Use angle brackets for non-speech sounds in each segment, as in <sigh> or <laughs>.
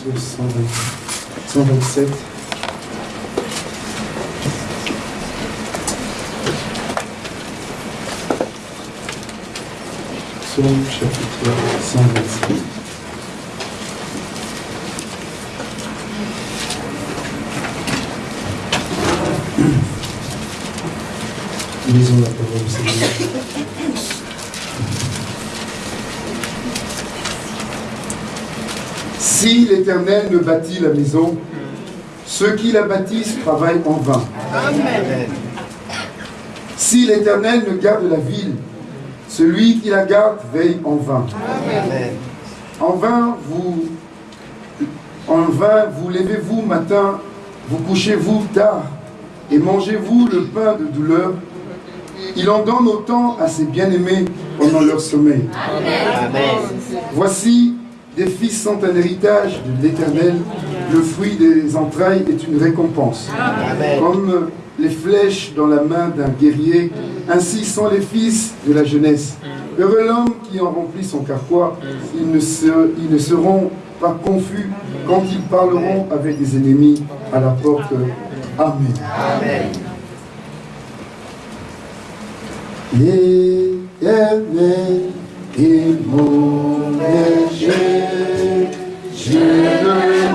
chapitre 127. Psaume chapitre 127. Lisons la parole du Seigneur. Si l'Éternel ne bâtit la maison, ceux qui la bâtissent travaillent en vain. Si l'Éternel ne garde la ville, celui qui la garde veille en vain. En vain, vous, en vain, vous levez-vous matin, vous couchez-vous tard, et mangez-vous le pain de douleur. Il en donne autant à ses bien-aimés pendant leur sommeil. Voici, des fils sont un héritage de l'Éternel, le fruit des entrailles est une récompense. Comme les flèches dans la main d'un guerrier, ainsi sont les fils de la jeunesse. Heureux l'homme qui en remplit son carquois, ils ne, ils ne seront pas confus quand ils parleront avec des ennemis à la porte. Amen. Amen. L'éternel est mon berger, je ne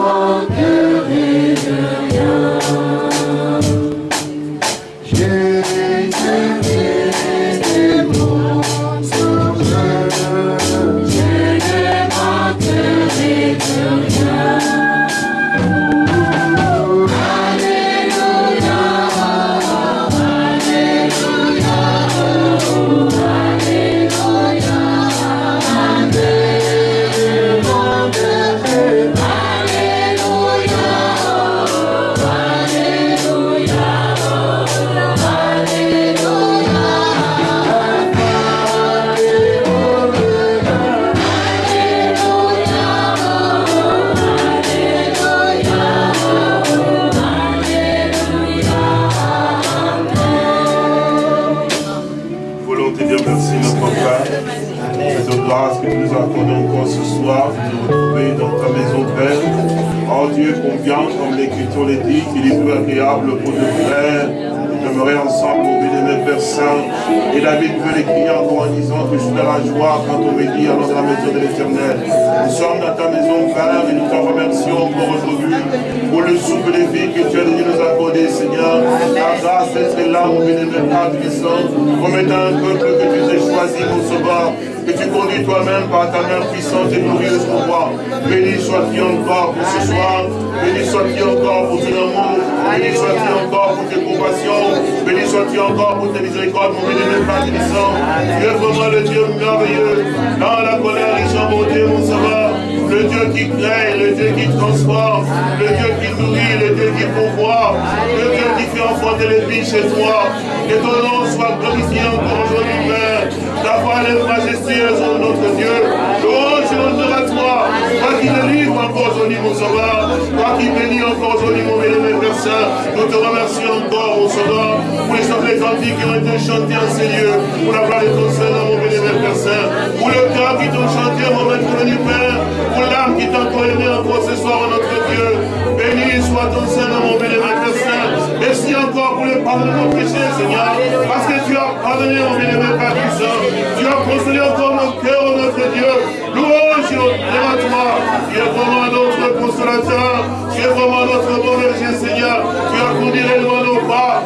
qui ont été chantés en ces lieux. Pour la gloire de ton Seigneur, mon bénémoine Père Saint. Pour le cœur qui t'ont chanté, mon maître du Père. Pour l'âme qui t'a aimé encore ce soir, notre Dieu. Béni soit ton Seigneur, mon bénémoine Père Saint. Merci encore pour le pardon de nos péchés, Seigneur. Parce que tu as pardonné, mon bénémoine Père Saint. Tu as consolé encore mon cœur, oh notre Dieu. Louange à toi. Tu es vraiment notre consolateur. Tu es vraiment notre bon Seigneur. Tu as conduit réellement nos pas.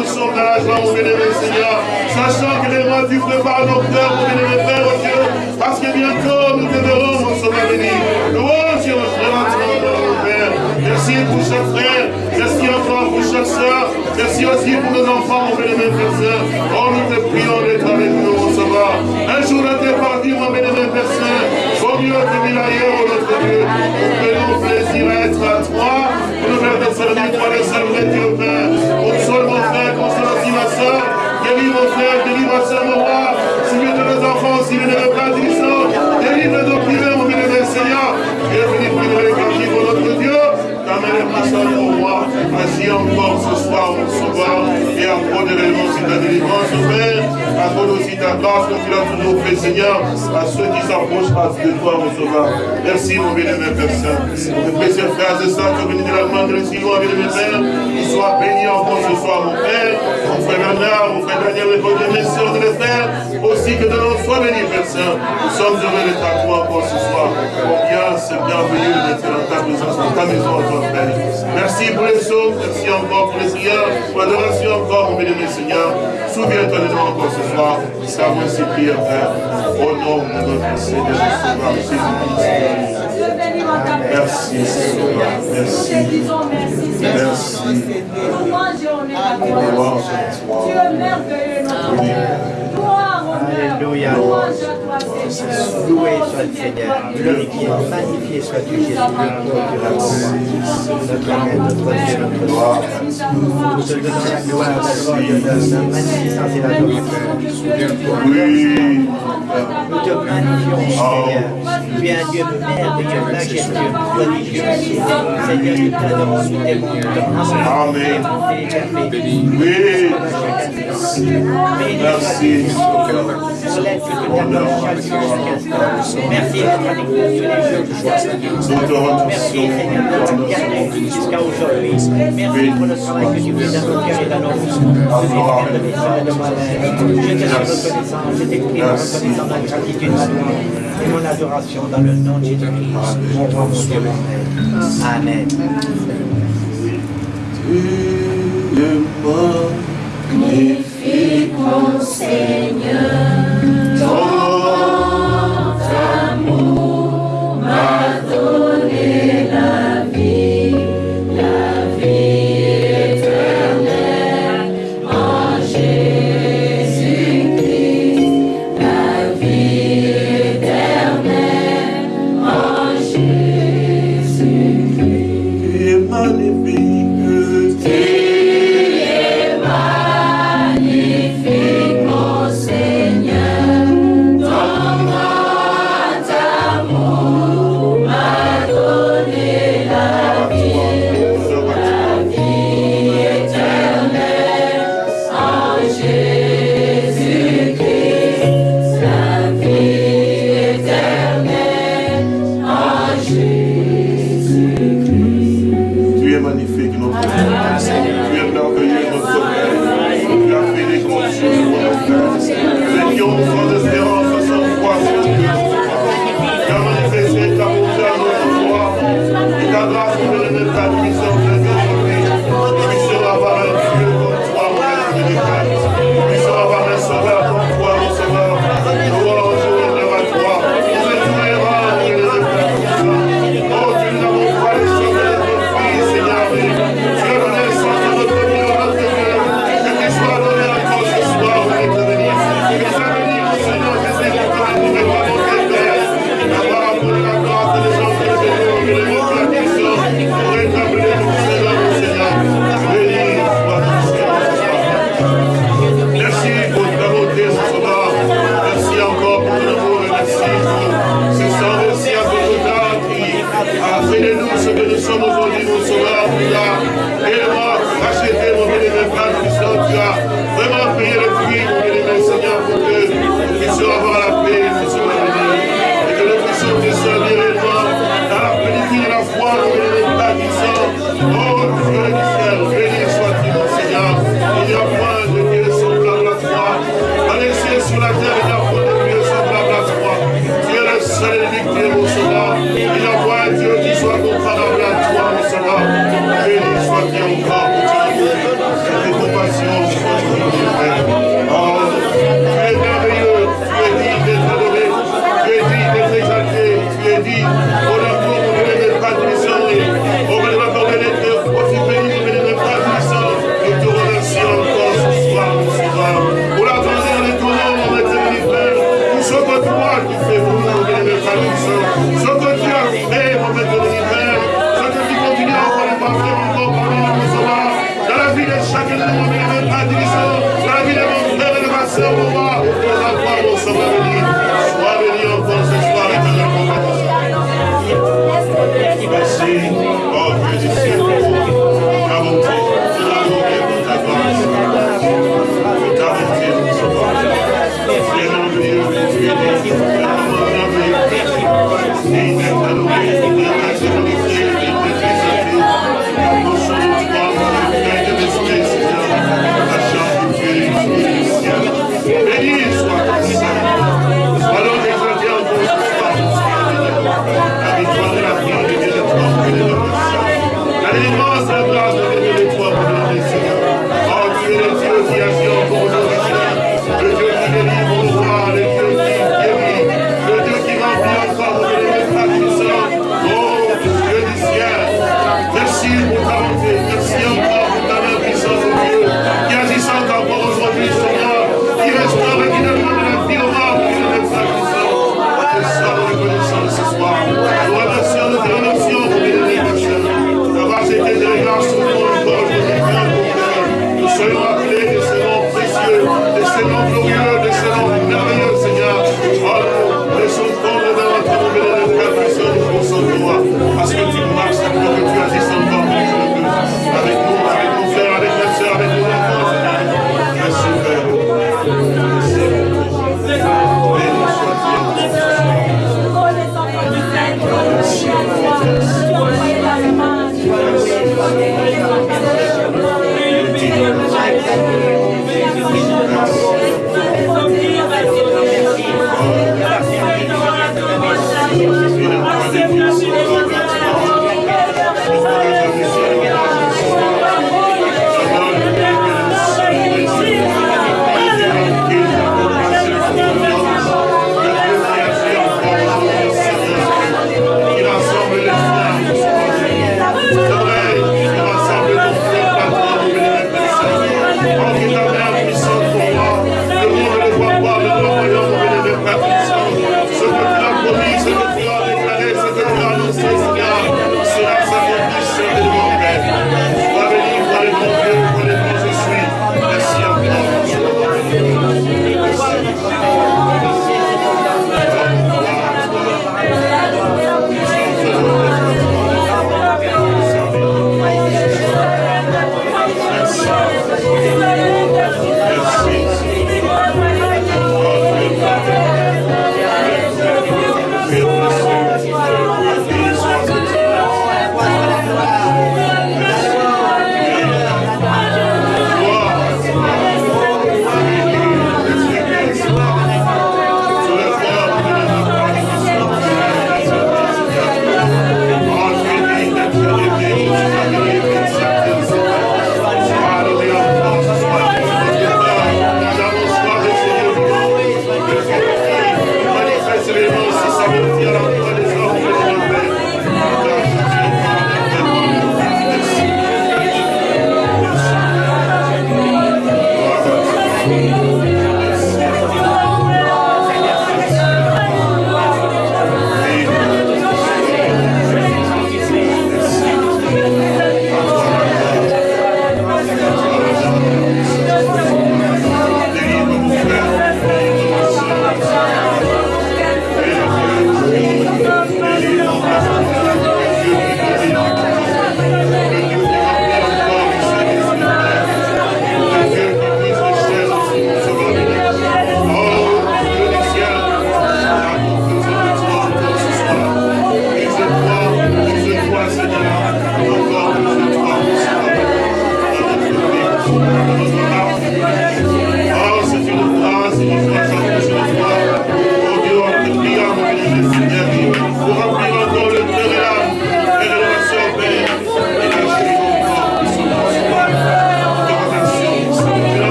Nous sommes dans mon bénémoine Seigneur. Sachant que les mains, tu prépares nos cœurs, mon bénémoine Père, oh Dieu. Parce que bientôt, nous te verrons, mon sauveur béni. Louange mon. Merci pour chaque frère. Merci encore pour chaque soeur. Merci aussi pour nos enfants, mon bénémoine Père Oh, nous te prions d'être avec nous, mon sauveur. Un jour, t'es parti, mon bénémoine Père Saint. Au ailleurs, oh notre Dieu. Nous plaisir à être à toi. Nous faire de servir, toi, le salut, Dieu, Père. Guéris mon frère, guéris ma soeur, mon roi. Seigneur de nos enfants, ne veut pas du sang. Délivre nos privés, mon bénémoine Seigneur. Et prier les quartiers pour notre Dieu. T'amène pas ça pour moi. Ainsi encore ce soir, mon sauveur. Et accorde réellement si ta délivrance, Père. Accorde aussi ta grâce comme tu l'as toujours fait, Seigneur, à ceux qui s'approchent de toi, mon sauveur. Merci, mon bien-aimé Père Saint. Mes précieux frères et sœurs qui ont venu de l'Allemagne, de si loin, bien-aimé Père, qu'ils soient bénis encore ce soir, mon Père. De aussi que de béni, Père Saint. Nous sommes heureux d'être à toi encore ce soir. Combien c'est bienvenu d'être dans ta présence, dans ta maison, Père. Merci pour les sauts, merci encore pour les prières, pour l'adoration encore, mon bien-aimé Seigneur. Souviens-toi de nous encore ce soir. Savons ces prières, Père. Au nom de notre Seigneur Sauveur Jésus-Christ. Merci, Seigneur. Merci. Merci. Tu es merveilleux, notre Dieu. Loué soit le Seigneur, glorifié, magnifié soit-tu Jésus, notre Maître, notre Dieu, notre roi. Nous te donnons la gloire, la gloire, la magnificence et l'adoration. Oui. Nous te magnifions, Seigneur. Tu es un Dieu merveilleux, majestueux, prodigieux. Seigneur, nous t'adorons, nous t'aimons, Amen. Oui. Merci. Merci d'être avec nous tous les jours. Merci jusqu'à aujourd'hui. Merci pour le travail que tu fais dans nos cœurs et dans nos vies. Je te suis reconnaissant. Je t'écris reconnaissant ma gratitude, ma louange et mon adoration dans le nom de Jésus-Christ. Mon roi, mon Dieu, mon Père. Amen. Seigneur.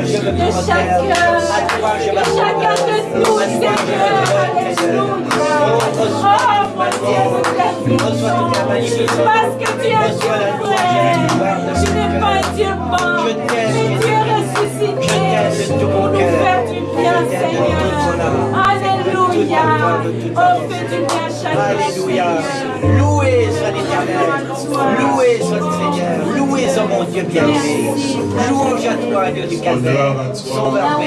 de chacun, de chacun de nous, Seigneur, Alléluia. Oh, parce que tu es tout vrai. Tu n'es pas Dieu mort, mais Dieu ressuscité pour nous faire du bien, Seigneur. Alléluia. Alléluia. Louez à l'éternel. Louez son Seigneur. Louez son mon Dieu bien-aimé. Louange à toi, Dieu du calvaire. Sauveur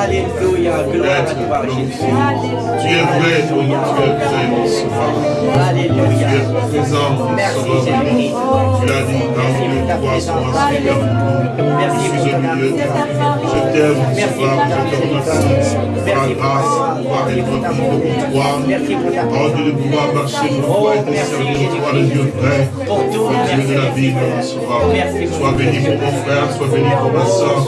Alléluia. Gloire à toi, Jésus. Tu es vrai, tu es mon. Alléluia. Tu es présent, mon sauveur. Tu l'as dit dans le Merci. Je suis au milieu mon sauveur grâce de pouvoir être pour toi. De pouvoir marcher pour toi et servir toi, le Dieu vrai, le Dieu de la Bible, Sois béni pour mon frère, sois béni pour ma soeur,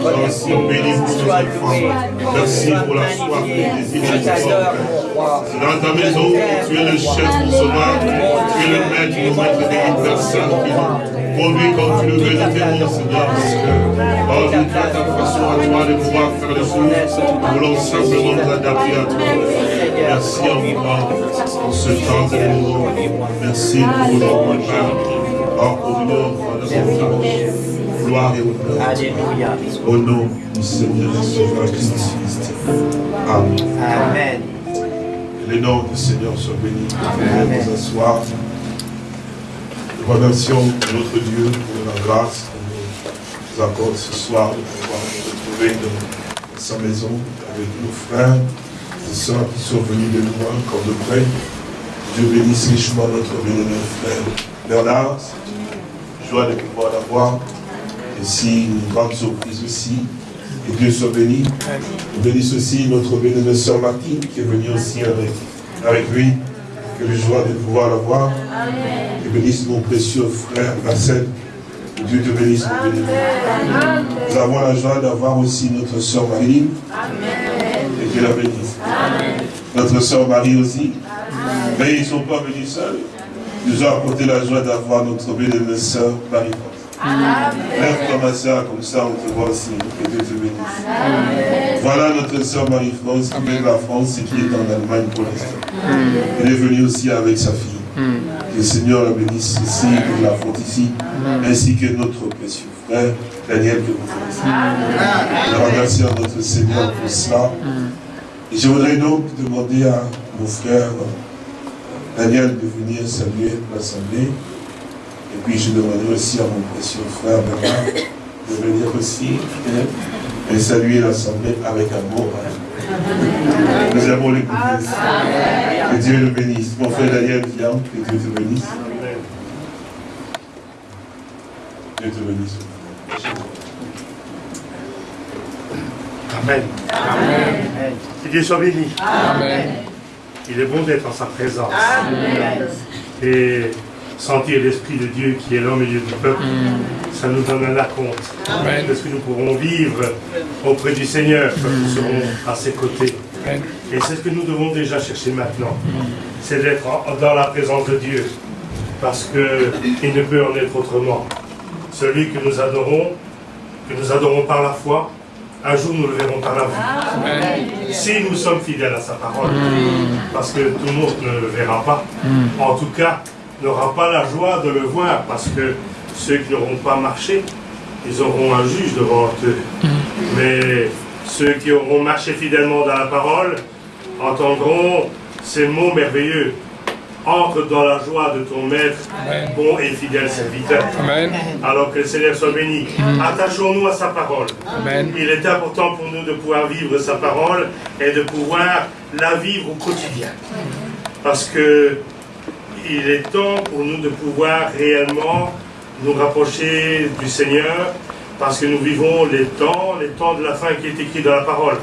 sois aussi béni pour mes enfants. Merci pour la soif de C'est dans ta maison tu es le chef, mon sauveur, tu es le maître, mon maître de personne qui conduit comme tu le veux de Seigneur, parce que, oh ta façon à toi de pouvoir faire les choses. Nous voulons simplement nous adapter à toi. Merci encore pour ce temps de nous. Merci pour notre Père. Oh, pour nous, gloire et honneur. Alléluia. Au nom du Seigneur Jésus Christ. Amen. Amen. Que le nom du Seigneur soit béni. Amen. Nous asseoir. Nous remercions notre Dieu pour la grâce qu'il nous accorde ce soir de pouvoir nous retrouver dans sa maison avec nos frères et sœurs qui sont venus de loin comme de près. Dieu bénisse richement notre bien-aimé frère Bernard. C'est une joie de pouvoir l'avoir. Et si une grande surprise aussi. Que Dieu soit béni. Nous bénisse aussi notre bien-aimée sœur Martine qui est venue aussi avec, avec lui. Quelle joie de pouvoir l'avoir. Que bénisse mon précieux frère Marcel. Que Dieu te bénisse, mon béni. Nous avons la joie d'avoir aussi notre sœur Marie. Et Dieu la bénisse. Notre sœur Marie aussi. Mais ils ne sont pas venus seuls. Nous avons apporté la joie d'avoir notre belle sœur Marie. Ma soeur, comme ça on te voit aussi. Que Dieu te bénisse. Voilà notre soeur Marie-France qui vient de la France et qui est en Allemagne pour l'instant. Elle est venue aussi avec sa fille. Que le Seigneur la bénisse ici, que la fonte ici, ainsi que notre précieux frère Daniel que vous connaissez. Nous remercions notre Seigneur pour cela. Et je voudrais donc demander à mon frère Daniel de venir saluer l'Assemblée. Et puis je demanderai aussi à mon précieux frère Bernard de venir aussi et saluer l'Assemblée avec amour. Nous avons l'écouter. Que Dieu le bénisse. Mon frère Daniel, viens, que Dieu te bénisse. Dieu te bénisse. Amen. Amen. Que Dieu soit béni. Amen. Il est bon d'être en sa présence. Amen. Et sentir l'Esprit de Dieu qui est là au milieu du peuple, ça nous donne un compte de ce que nous pourrons vivre auprès du Seigneur quand nous serons à ses côtés. Et c'est ce que nous devons déjà chercher maintenant. C'est d'être dans la présence de Dieu. Parce qu'il ne peut en être autrement. Celui que nous adorons, que nous adorons par la foi, un jour nous le verrons par la vue. Si nous sommes fidèles à sa parole, parce que tout le monde ne le verra pas, en tout cas, n'aura pas la joie de le voir, parce que ceux qui n'auront pas marché, ils auront un juge devant eux. Mais ceux qui auront marché fidèlement dans la parole entendront ces mots merveilleux. Entre dans la joie de ton maître, bon et fidèle serviteur. Alors que le Seigneur soit béni. Attachons-nous à sa parole. Il est important pour nous de pouvoir vivre sa parole et de pouvoir la vivre au quotidien. Parce que il est temps pour nous de pouvoir réellement nous rapprocher du Seigneur parce que nous vivons les temps, les temps de la fin qui est écrit dans la parole.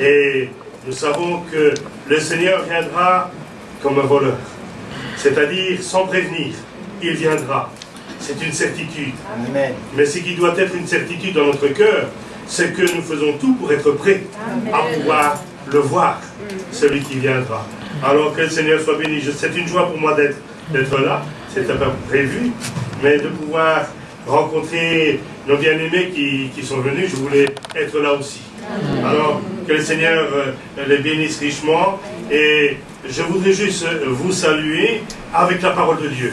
Et nous savons que le Seigneur viendra comme un voleur, c'est-à-dire sans prévenir. Il viendra. C'est une certitude. Mais ce qui doit être une certitude dans notre cœur, c'est que nous faisons tout pour être prêts à pouvoir le voir, celui qui viendra. Alors que le Seigneur soit béni. C'est une joie pour moi d'être là. C'était pas prévu. Mais de pouvoir rencontrer nos bien-aimés qui, sont venus, je voulais être là aussi. Alors que le Seigneur euh, les bénisse richement. Et je voudrais juste vous saluer avec la parole de Dieu.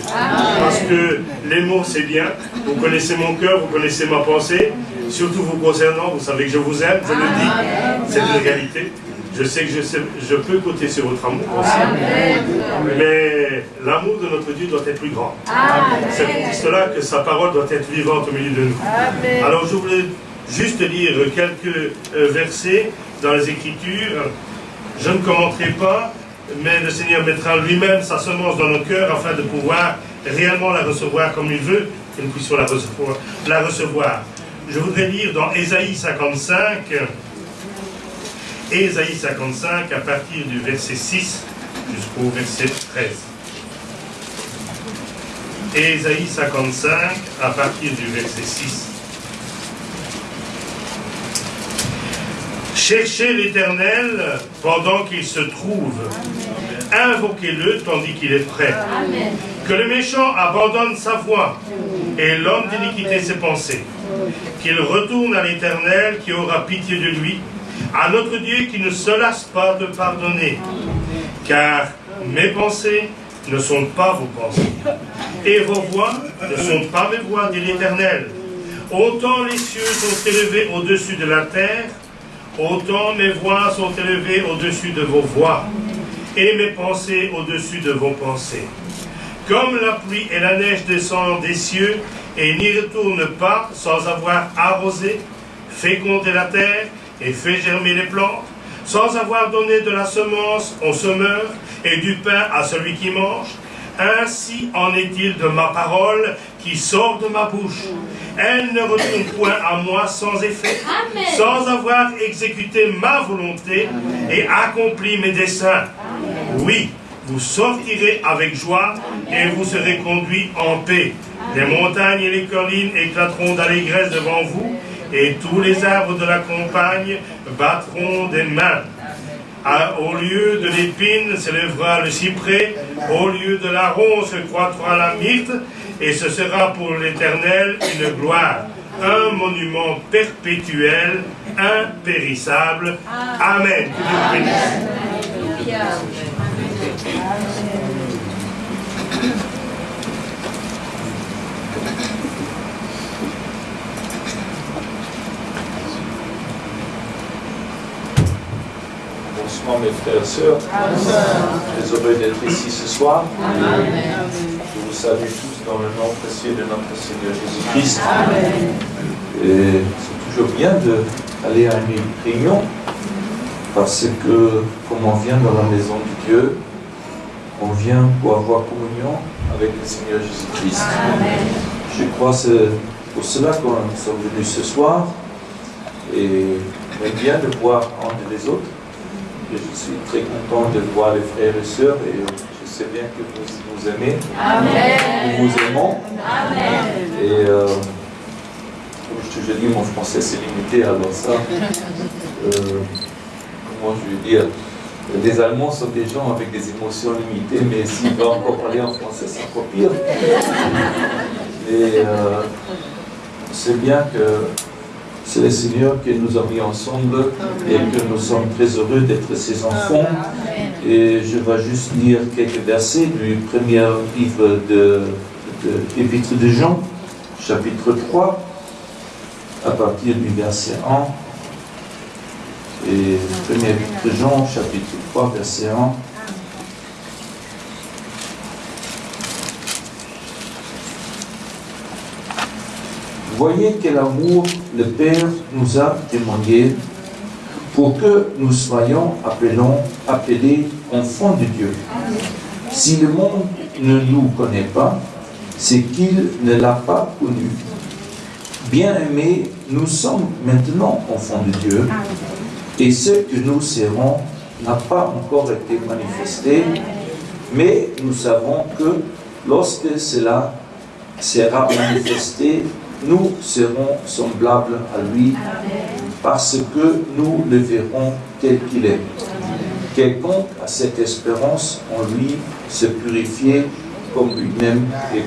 Parce que les mots, c'est bien. Vous connaissez mon cœur, vous connaissez ma pensée. Surtout vous concernant, vous savez que je vous aime, je le dis. C'est une réalité. Je sais que je, peux compter sur votre amour aussi. Mais l'amour de notre Dieu doit être plus grand. C'est pour cela que sa parole doit être vivante au milieu de nous. Alors je voulais juste lire quelques euh, versets dans les Écritures. Je ne commenterai pas, mais le Seigneur mettra lui-même sa semence dans nos cœurs afin de pouvoir réellement la recevoir comme il veut, que nous puissions la recevoir. La recevoir. Je voudrais lire dans Ésaïe 55, Ésaïe 55 à partir du verset 6 jusqu'au verset 13. et Ésaïe 55 à partir du verset 6. Cherchez l'Éternel pendant qu'il se trouve. Invoquez-le tandis qu'il est prêt. Que le méchant abandonne sa voie et l'homme d'iniquité ses pensées. Qu'il retourne à l'Éternel qui aura pitié de lui, à notre Dieu qui ne se lasse pas de pardonner. Car mes pensées ne sont pas vos pensées, et vos voix ne sont pas mes voix, dit l'Éternel. Autant les cieux sont élevés au-dessus de la terre, autant mes voix sont élevées au-dessus de vos voix, et mes pensées au-dessus de vos pensées. Comme la pluie et la neige descendent des cieux et n'y retournent pas sans avoir arrosé, fécondé la terre et fait germer les plantes, sans avoir donné de la semence au semeur et du pain à celui qui mange, ainsi en est-il de ma parole qui sort de ma bouche. Elle ne retourne point à moi sans effet, sans avoir exécuté ma volonté et accompli mes desseins. Oui, vous sortirez avec joie et vous serez conduits en paix. Les montagnes et les collines éclateront d'allégresse devant vous et tous les arbres de la campagne battront des mains. au lieu de l'épine s'élèvera le cyprès, au lieu de la se croîtra la myrte, et ce sera pour l'Éternel une gloire, un monument perpétuel, impérissable. Amen. Mes frères et sœurs. Très heureux d'être ici ce soir. Je vous salue tous dans le nom précieux de notre Seigneur Jésus-Christ. C'est toujours bien d'aller à une réunion parce que comme on vient dans la maison de Dieu, on vient pour avoir communion avec le Seigneur Jésus-Christ. Je crois que c'est pour cela que nous sommes venus ce soir et bien de voir entre les autres. Je suis très content de voir les frères et sœurs et je sais bien que vous nous aimez. Amen. Nous vous aimons. Amen. Et euh, comme je te dis, mon français c'est limité, alors ça, <laughs> euh, comment je vais dire les Allemands sont des gens avec des émotions limitées, mais s'ils va encore parler en français, c'est encore pire. Et euh, c'est bien que c'est le Seigneur qui nous a mis ensemble et que nous sommes très heureux d'être ses enfants. Et je vais juste lire quelques versets du premier livre de, de de Jean, chapitre 3, à partir du verset 1 et 1 de Jean, chapitre 3, verset 1. Voyez quel amour le Père nous a témoigné pour que nous soyons appelons, appelés enfants de Dieu. Si le monde ne nous connaît pas, c'est qu'il ne l'a pas connu. Bien-aimés, nous sommes maintenant enfants de Dieu et ce que nous serons n'a pas encore été manifesté, mais nous savons que lorsque cela sera manifesté, nous serons semblables à lui, parce que nous le verrons tel qu'il est. Quelqu'un a cette espérance en lui se purifier comme lui-même est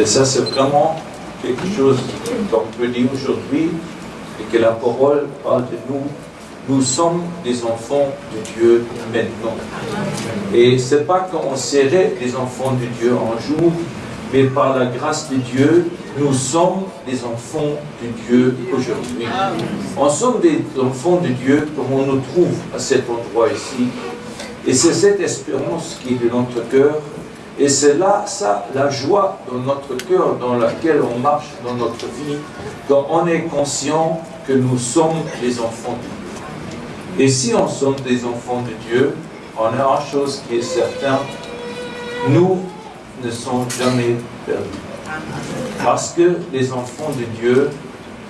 Et ça, c'est vraiment quelque chose qu'on peut dire aujourd'hui, et que la parole parle de nous. Nous sommes des enfants de Dieu maintenant. Et ce n'est pas qu'on serait des enfants de Dieu un jour, mais par la grâce de Dieu, nous sommes des enfants de Dieu aujourd'hui. On sommes des enfants de Dieu comme on nous trouve à cet endroit ici. Et c'est cette espérance qui est de notre cœur et c'est là, ça, la joie dans notre cœur, dans laquelle on marche dans notre vie, quand on est conscient que nous sommes des enfants de Dieu. Et si on sommes des enfants de Dieu, on a une chose qui est certaine, nous ne sommes jamais perdus. Parce que les enfants de Dieu,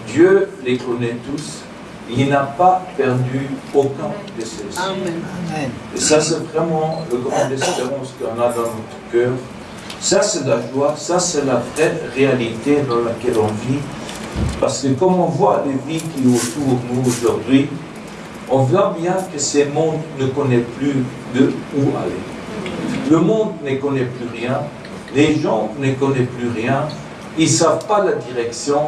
Dieu les connaît tous, il n'a pas perdu aucun de ceux-ci. Et ça, c'est vraiment le grand espérance qu'on a dans notre cœur. Ça, c'est la joie, ça, c'est la vraie réalité dans laquelle on vit. Parce que comme on voit les vies qui sont autour de nous aujourd'hui, on voit bien que ce monde ne connaît plus de où aller. Le monde ne connaît plus rien, les gens ne connaissent plus rien, ils ne savent pas la direction,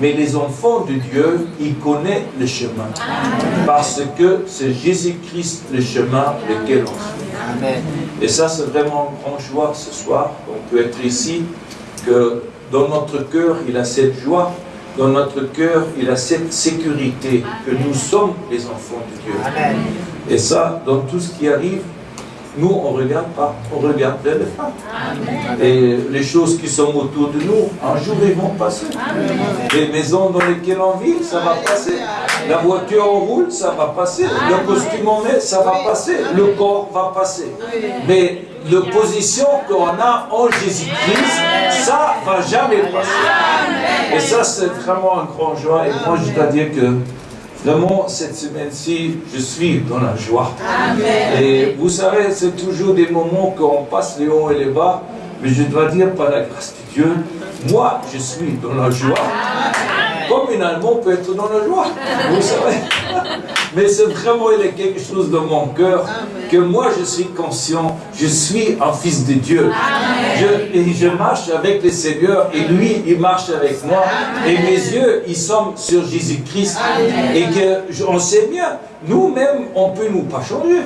mais les enfants de Dieu, ils connaissent le chemin. Parce que c'est Jésus-Christ le chemin lequel on suit. Et ça, c'est vraiment une grande joie ce soir. On peut être ici, que dans notre cœur, il a cette joie, dans notre cœur, il a cette sécurité, que nous sommes les enfants de Dieu. Et ça, dans tout ce qui arrive, nous, on ne regarde pas, on regarde vers le Et les choses qui sont autour de nous, un jour, ils vont passer. Les maisons dans lesquelles on vit, ça va passer. La voiture on roule, ça va passer. Le costume on met, ça va passer. Le corps va passer. Mais la position qu'on a en Jésus-Christ, ça ne va jamais passer. Et ça, c'est vraiment un grand joie. Et moi, je dois dire que Vraiment, cette semaine-ci, je suis dans la joie. Et vous savez, c'est toujours des moments qu'on passe les hauts et les bas, mais je dois dire, par la grâce de Dieu, moi, je suis dans la joie. Comme un Allemand peut être dans la joie, vous savez. <laughs> Mais c'est vraiment il y a quelque chose dans mon cœur que moi je suis conscient, je suis un fils de Dieu. Je, et je marche avec le Seigneur et lui il marche avec moi. Et mes yeux ils sont sur Jésus-Christ. Et que on sait bien, nous-mêmes on peut nous pas changer.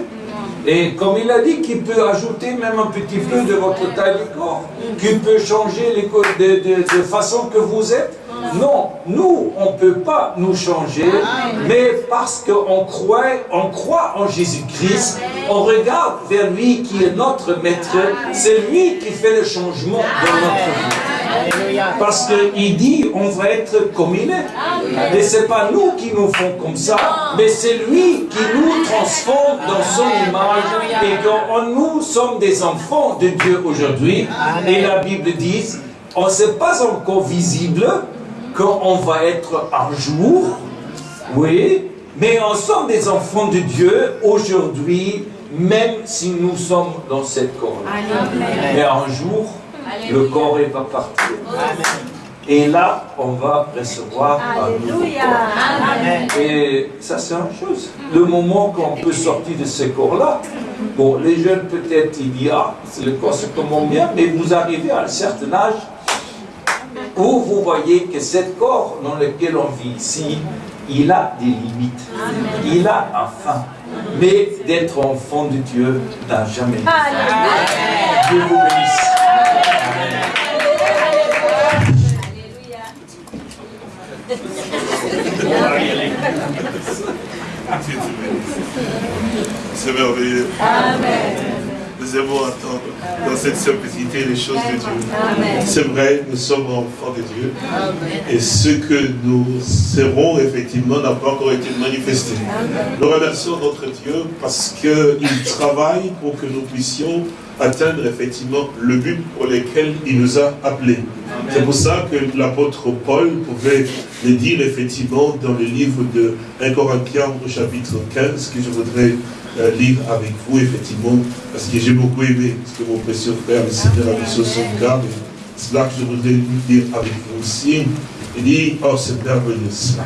Et comme il a dit qu'il peut ajouter même un petit peu de votre taille de corps, qu'il peut changer les, de, de, de façon que vous êtes, non, nous, on ne peut pas nous changer, mais parce qu'on croit, on croit en Jésus-Christ, on regarde vers lui qui est notre maître, c'est lui qui fait le changement dans notre vie. Parce qu'il dit, on va être comme il est. Et ce n'est pas nous qui nous font comme ça, mais c'est lui qui nous transforme dans son image. Et quand nous sommes des enfants de Dieu aujourd'hui, et la Bible dit, on ne sait pas encore visible, qu'on va être un jour, oui, mais on sommes des enfants de Dieu aujourd'hui, même si nous sommes dans cette corps. Mais un jour, le corps va partir. Et là, on va recevoir un nouveau corps. Et ça, c'est une chose. Le moment qu'on peut sortir de ce corps-là, bon, les jeunes, peut-être, ils disent, ah, le corps se commande bien, mais vous arrivez à un certain âge, où vous voyez que ce corps dans lequel on vit ici, il a des limites. Il a un fin. Mais d'être enfant de Dieu n'a jamais Dieu vous bénisse. C'est merveilleux. Amen nous aimons attendre dans cette simplicité les choses de Dieu. C'est vrai, nous sommes enfants de Dieu. Et ce que nous serons, effectivement, n'a pas encore été manifesté. Nous remercions notre Dieu parce qu'il travaille pour que nous puissions atteindre effectivement le but pour lequel il nous a appelés. C'est pour ça que l'apôtre Paul pouvait le dire effectivement dans le livre de 1 Corinthiens au chapitre 15 que je voudrais euh, lire avec vous effectivement parce que j'ai beaucoup aimé ce que mon précieux frère le Seigneur a mis sur son cœur. C'est là que je voudrais dire avec vous aussi. Il dit, oh c'est merveilleux cela.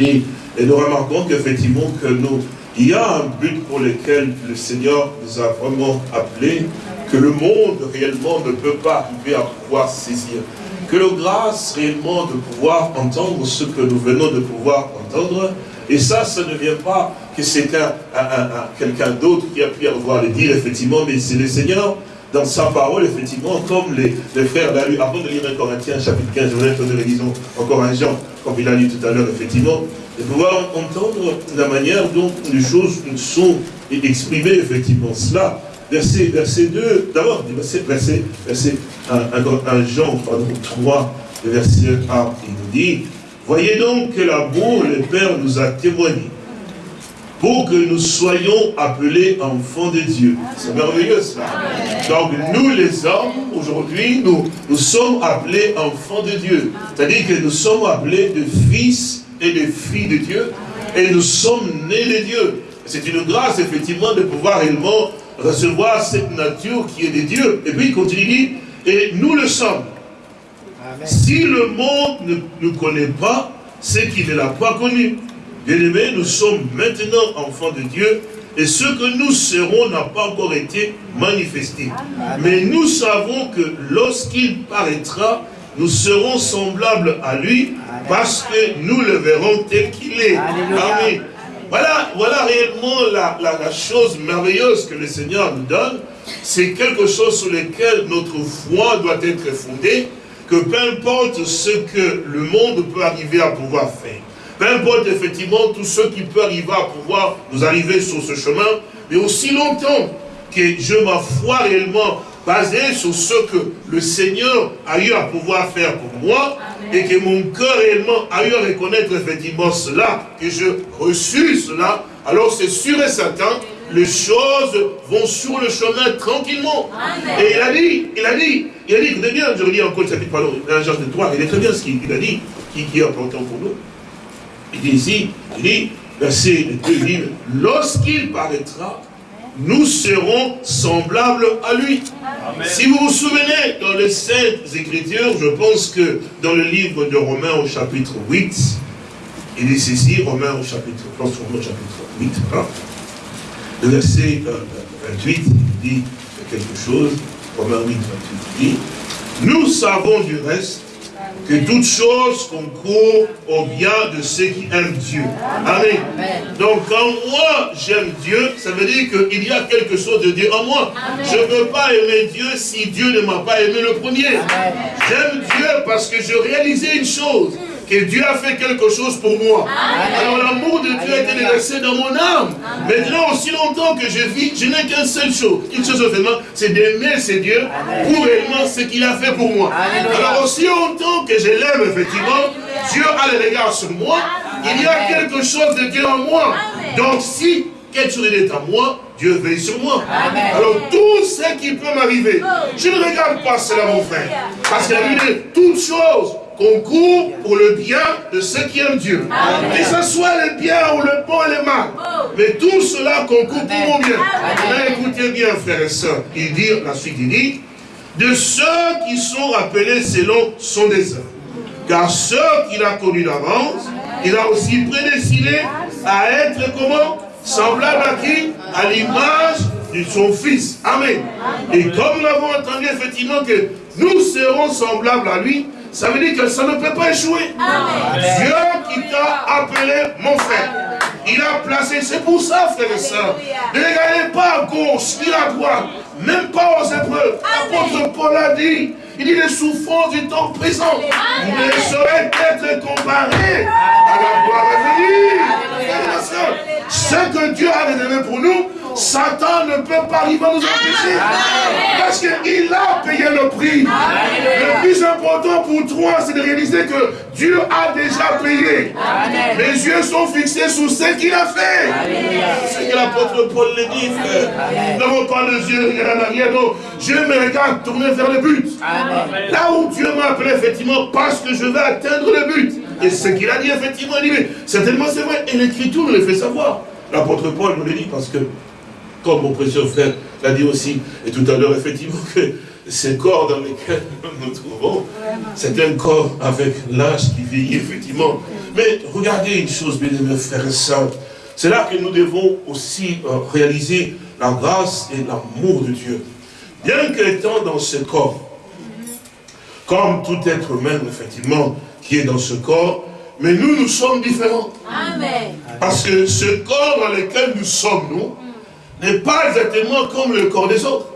Et, et nous remarquons qu'effectivement que nous, il y a un but pour lequel le Seigneur nous a vraiment appelés, que le monde réellement ne peut pas arriver à pouvoir saisir. Que le grâce réellement de pouvoir entendre ce que nous venons de pouvoir entendre. Et ça, ça ne vient pas que c'est un, quelqu'un d'autre qui a pu avoir le dire, effectivement, mais c'est le Seigneur dans sa parole, effectivement, comme les, frères l'a lu, avant de lire un Corinthiens chapitre 15, je voudrais que nous lisons encore un Jean, comme il a lu tout à l'heure, effectivement, de pouvoir entendre la manière dont les choses sont exprimées, effectivement. Cela, verset, verset 2, d'abord, verset, verset, verset 1, Jean, pardon, 3, verset 1, il nous dit, Voyez donc que l'amour, le Père nous a témoigné, pour que nous soyons appelés enfants de Dieu. C'est merveilleux cela. Donc nous les hommes, aujourd'hui, nous, sommes appelés enfants de Dieu. C'est-à-dire que nous sommes appelés de fils et de filles de Dieu. Et nous sommes nés de Dieu. C'est une grâce, effectivement, de pouvoir réellement recevoir cette nature qui est de Dieu. Et puis il continue, Et nous le sommes. Si le monde ne nous connaît pas, c'est qu'il ne l'a pas connu. Bien aimé, nous sommes maintenant enfants de Dieu et ce que nous serons n'a pas encore été manifesté. Mais nous savons que lorsqu'il paraîtra, nous serons semblables à lui parce que nous le verrons tel qu'il est. Amen. Voilà, voilà réellement la, la, chose merveilleuse que le Seigneur nous donne. C'est quelque chose sur lequel notre foi doit être fondée, que peu importe ce que le monde peut arriver à pouvoir faire, peu importe effectivement tout ce qui peut arriver à pouvoir nous arriver sur ce chemin, mais aussi longtemps que je ma foi réellement basée sur ce que le Seigneur a eu à pouvoir faire pour moi, et que mon cœur réellement a eu à reconnaître effectivement cela, que je reçus cela, alors c'est sûr et certain, les choses vont sur le chemin tranquillement. Et il a dit, il a dit, il a dit, écoutez bien, je relis encore le chapitre, pardon, l'agence de toi, il est très bien ce qu'il a dit, qui, qui est important pour nous. Il dit ici, il dit, verset 2, il dit, lorsqu'il paraîtra, nous serons semblables à lui. Si vous vous souvenez, dans les Saintes Écritures, je pense que dans le livre de Romains au chapitre 8, il dit ceci, Romains au chapitre, Romains au chapitre 8, hein, le verset 28, euh, il dit quelque chose, Romains 8, 28, il dit, nous savons du reste que toute chose concourt au bien de ceux qui aiment Dieu. Amen. Donc quand moi j'aime Dieu, ça veut dire qu'il y a quelque chose de Dieu en moi. Je ne peux pas aimer Dieu si Dieu ne m'a pas aimé le premier. J'aime Dieu parce que je réalisais une chose que Dieu a fait quelque chose pour moi. Alors l'amour de Dieu a été déversé dans mon âme. Maintenant, aussi longtemps que je vis, je n'ai qu'une seule chose, une chose seulement, c'est d'aimer ce Dieu pour réellement ce qu'il a fait pour moi. Alors aussi longtemps que je l'aime, effectivement, Dieu a le regard sur moi, il y a quelque chose de Dieu en moi. Donc si quelque chose est à moi, Dieu veille sur moi. Alors tout ce qui peut m'arriver, je ne regarde pas cela mon frère. Parce qu'il a dit toutes choses concourt pour le bien de ceux qui aiment Dieu. Que ce soit le bien ou le bon et le mal. Mais tout cela concourt pour mon bien. écoutez bien, frères et sœurs. Il dit, la suite, il dit, de ceux qui sont appelés selon son dessein. Car ceux qu'il a connus d'avance, il a aussi prédestiné à être comment? Semblable à qui? À l'image de son Fils. Amen. Et comme nous l'avons entendu effectivement que nous serons semblables à lui, ça veut dire que ça ne peut pas échouer. Dieu qui t'a appelé mon frère. Il a placé, c'est pour ça, frère et soeur. Ne regardez pas à gauche ni à droite, même pas aux épreuves. L'apôtre Paul a dit, il dit les souffrances du temps présent ne sauraient être comparées à la gloire à venir. Ce que Dieu a réservé pour nous, Satan ne peut pas arriver à nous empêcher. Parce qu'il a payé le prix. Le plus important pour toi, c'est de réaliser que Dieu a déjà payé. Les yeux sont fixés sur ce qu'il a fait. C'est que l'apôtre Paul le dit, frère. Nous n'avons pas les yeux en arrière. Non, je me regarde tourner vers le but. Là où Dieu m'a appelé, effectivement, parce que je vais atteindre le but. Et ce qu'il a dit, effectivement, il dit, certainement c'est vrai. Et l'Écriture nous le fait savoir. L'apôtre Paul nous le dit parce que comme mon précieux frère l'a dit aussi, et tout à l'heure, effectivement, que ces corps dans lesquels nous nous trouvons, c'est un corps avec l'âge qui vieillit, effectivement. Mais regardez une chose, bien aimés frères et sœurs, c'est là que nous devons aussi euh, réaliser la grâce et l'amour de Dieu. Bien qu'étant dans ce corps, comme tout être humain, effectivement, qui est dans ce corps, mais nous, nous sommes différents. Amen. Parce que ce corps dans lequel nous sommes, nous, n'est pas exactement comme le corps des autres.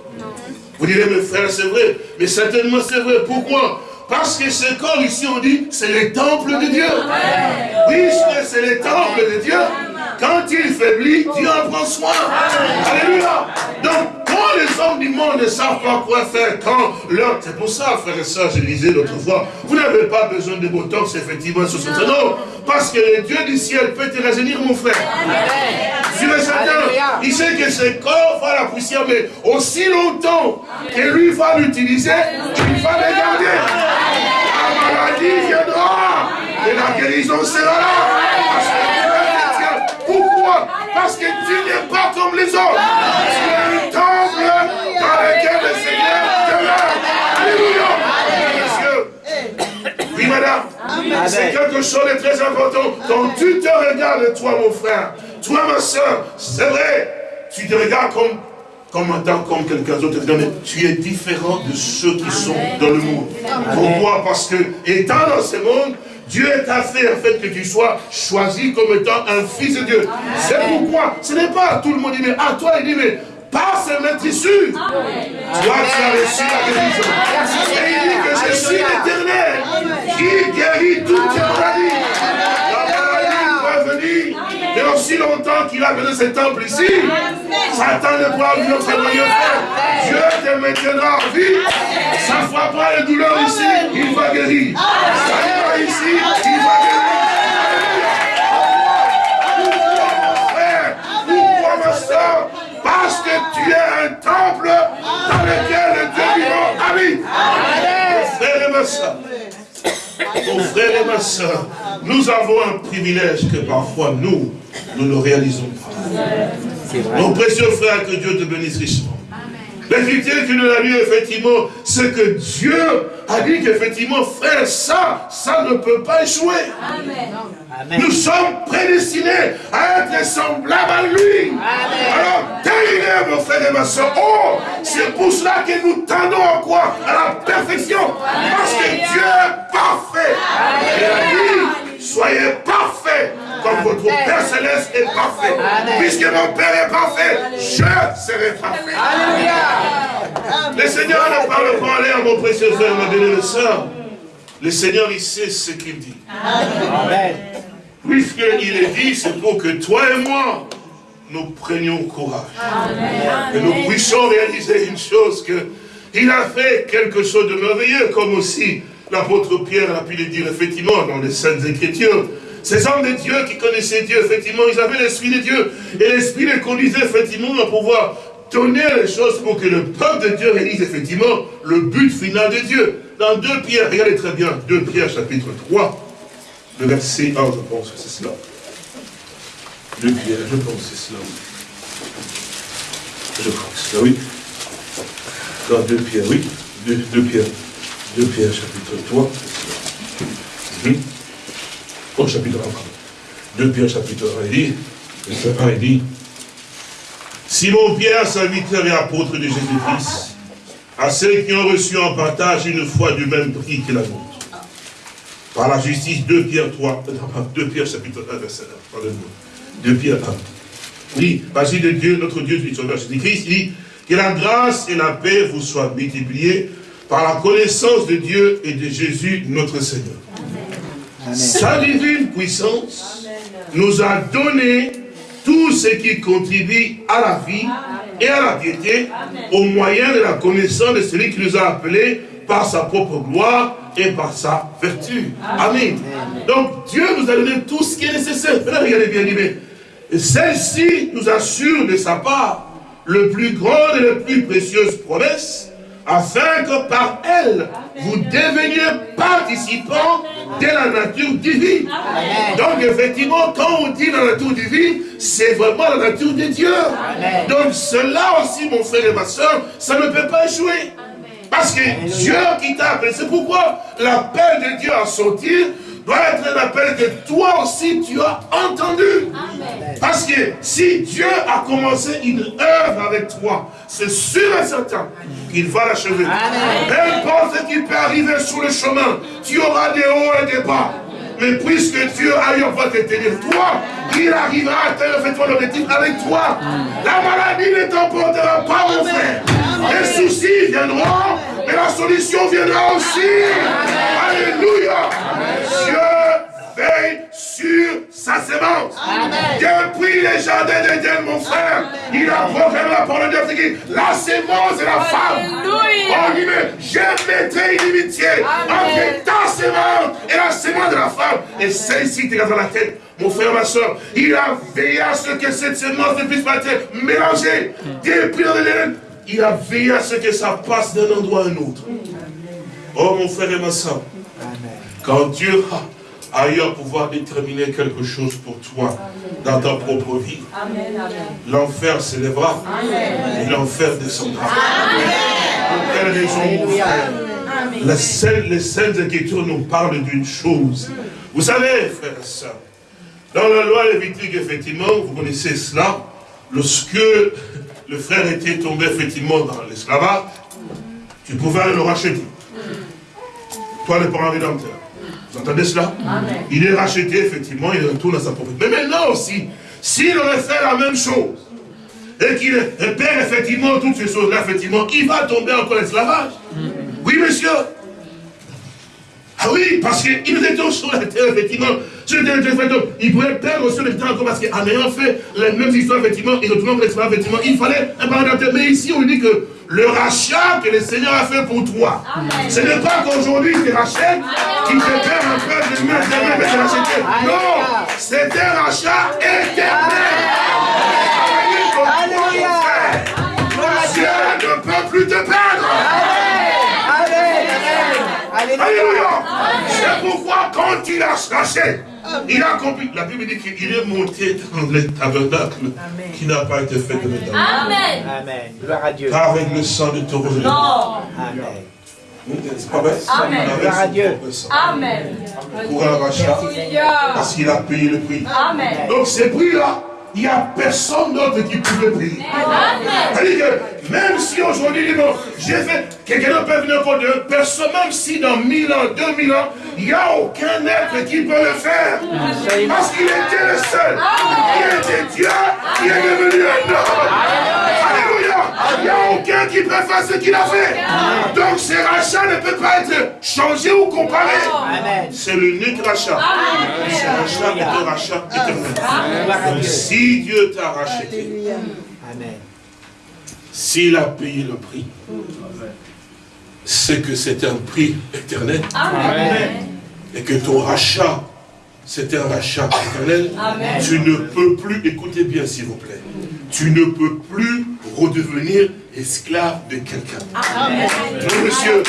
Vous direz, mes frères, c'est vrai. Mais certainement c'est vrai. Pourquoi? Parce que ce corps ici, on dit, c'est le temple de Dieu. Puisque c'est le temple de Dieu, quand il faiblit, Dieu en prend soin. Alléluia. Donc, les hommes du monde ne savent pas quoi faire, quand leur... C'est pour ça, frères et sœurs, je disais l'autre fois, vous n'avez pas besoin de botox, effectivement, sur ce non. Parce que le Dieu du ciel peut te rajeunir, mon frère. Sur le certain, il sait que ce corps va la poussière, mais aussi longtemps que lui va l'utiliser, il va le garder. La maladie viendra et la guérison sera là. Pourquoi? Parce que tu n'es pas comme les autres. Tu es un temple dans lequel le Seigneur demeure. Alléluia. Oui, madame. C'est quelque chose de très important. Quand tu te regardes, toi, mon frère, toi, ma soeur, c'est vrai, tu te regardes comme comme Adam, comme quelqu'un d'autre, tu es différent de ceux qui sont dans le monde. Pourquoi? Parce que, étant dans ce monde, Dieu t'a fait en fait que tu sois choisi comme étant un fils de Dieu. C'est pourquoi, ce n'est pas tout le monde mais à toi, il dit, mais par ce maître issu, toi tu as reçu la guérison. Et il dit que je suis l'éternel qui guérit toutes tes maladies. La maladie doit venir. Et aussi longtemps qu'il a venu ce temple ici, Satan ne pourra venir témoigner Dieu te maintiendra en vie. Ça ne fera pas les douleurs ici, il va guérir. Ça ira ici, il va guérir. Pourquoi, ma soeur Parce que tu es un temple dans lequel le Dieu vivant habite. Mon frère et ma soeur, mon frère et ma soeur, nous avons un privilège que parfois nous, nous ne réalisons pas. Mon précieux frère, que Dieu te bénisse richement. L'effectivité que nous avons dit, effectivement, c'est que Dieu a dit qu'effectivement, frère, ça, ça ne peut pas échouer. Nous sommes prédestinés à être semblables à lui. Alors, terminez, mon frère et ma soeur. Oh, c'est pour cela que nous tendons à quoi À la perfection. Parce que Dieu est parfait. Il a dit, soyez parfaits comme votre Père Céleste est parfait. Puisque mon Père est parfait, je serai parfait. Le Seigneur ne parle pas en l'air, mon précieux frère, ma belle soeur. Le Seigneur, il sait ce qu'il dit. Amen. Puisqu'il est dit, c'est pour que toi et moi, nous prenions courage. Et nous puissions réaliser une chose que il a fait quelque chose de merveilleux, comme aussi l'apôtre Pierre a pu le dire effectivement dans les Saintes Écritures. Ces hommes de Dieu qui connaissaient Dieu, effectivement, ils avaient l'Esprit de Dieu. Et l'Esprit les conduisait effectivement à pouvoir donner les choses pour que le peuple de Dieu réalise effectivement le but final de Dieu. Dans 2 Pierre, regardez très bien, 2 Pierre chapitre 3, le verset 1, je pense que c'est cela. 2 Pierre, je pense que c'est cela. Je crois que c'est cela, oui. Dans 2 Pierre, oui. 2, Pierre, 2 Pierre chapitre 3, c'est cela. Au chapitre 1, 2 Pierre chapitre 1, il dit, verset 1, il dit, Simon Pierre, serviteur et apôtre de Jésus-Christ, à ceux qui ont reçu en partage une foi du même prix que la nôtre. Par la justice, 2 Pierre 3, 2 Pierre chapitre 1, verset 1, pardonnez-moi. 2 Pierre 1. Oui, vas-y de Dieu, notre Dieu, du Sauveur Jésus-Christ, il dit, que la grâce et la paix vous soient multipliées par la connaissance de Dieu et de Jésus, notre Seigneur. Sa divine puissance nous a donné tout ce qui contribue à la vie et à la piété au moyen de la connaissance de celui qui nous a appelés par sa propre gloire et par sa vertu. Amen. Donc Dieu nous a donné tout ce qui est nécessaire. regardez bien, mais celle-ci nous assure de sa part le plus grand et le plus précieuse promesse afin que par elle, vous deveniez participants de la nature divine. Donc effectivement, quand on dit la nature divine, c'est vraiment la nature de Dieu. Donc cela aussi, mon frère et ma soeur, ça ne peut pas échouer. Parce que Dieu qui t'a appelé, c'est pourquoi l'appel de Dieu à sortir doit être un appel que toi aussi tu as entendu. Parce que si Dieu a commencé une œuvre avec toi, c'est sûr et certain qu'il va l'achever. N'importe ce qui peut arriver sur le chemin, tu auras des hauts et des bas. Mais puisque Dieu a eu va te tenir toi, il arrivera à atteindre l'objectif avec toi. La maladie ne t'emportera pas, mon frère. Les soucis viendront, mais la solution viendra aussi. Alléluia. Dieu veille sur sa sémence. Depuis les jardins d'Éden, mon frère, il a proclamé la parole de Dieu. La sémence est la femme. On dit, mais je mettrai une inimitié entre ta sémence et la sémence de la femme. Et celle-ci te dans la tête. Mon frère, ma soeur, il a veillé à ce que cette sémence ne puisse pas être mélangée. Depuis l'Éden, il a veillé à ce que ça passe d'un endroit à un autre. Oh, mon frère et ma soeur, quand Dieu a ailleurs pouvoir déterminer quelque chose pour toi dans ta propre vie. L'enfer s'élèvera et l'enfer descendra. Pour quelle raison, mon frère? Les Saintes Écritures nous parlent d'une chose. Vous savez, frères et sœurs, dans la loi lévitique, effectivement, vous connaissez cela, lorsque le frère était tombé effectivement dans l'esclavage, tu pouvais le racheter. Toi, le parent rédempteur. Vous entendez cela Il est racheté, effectivement, il retourne à sa propriété. Mais maintenant aussi, s'il aurait fait la même chose, et qu'il perd effectivement toutes ces choses-là, effectivement, il va tomber encore l'esclavage. Oui, monsieur. Ah oui, parce qu'il était sur la terre, effectivement. Sur la terre, il pouvait perdre aussi le temps encore parce qu'en ayant fait les mêmes histoires, effectivement, il retourne l'esclavage, effectivement, il fallait un pardon. Mais ici, on dit que le rachat que le Seigneur a fait pour toi. Ce n'est pas qu'aujourd'hui tu rachètes, qui te perd un peu de main, de te racheter. Non, c'est un rachat éternel. Alléluia. Dieu ne peut plus te perdre. Alléluia. C'est pourquoi quand il a racheté, il a compris. La Bible dit qu'il est monté dans le tabernacle qui n'a pas été fait de l'éternel. Amen. Amen. Gloire à Dieu. Pas avec le sang de taureau. Non. Amen. C'est pas vrai Amen. Gloire à Dieu. Amen. Pour un rachat. Parce qu'il a payé le prix. Amen. Donc ces prix-là, il n'y a personne d'autre qui peut le payer. C'est-à-dire que même si aujourd'hui, il dit, bon, j'ai fait, quelqu'un d'autre peut venir encore de personne, même si dans 1000 ans, 2000 ans, il n'y a aucun être qui peut le faire. Parce qu'il était le seul. Il était Dieu, qui est devenu un homme. Alléluia. Il n'y a aucun qui peut faire ce qu'il a fait. Donc ce rachat ne peut pas être changé ou comparé. C'est l'unique rachat. Ce rachat est un rachat éternel. Donc si Dieu t'a racheté, s'il a payé le prix, c'est que c'est un prix éternel Amen. et que ton rachat, c'est un rachat éternel. Amen. Tu ne peux plus, écoutez bien s'il vous plaît, tu ne peux plus redevenir esclave de quelqu'un. Non, monsieur.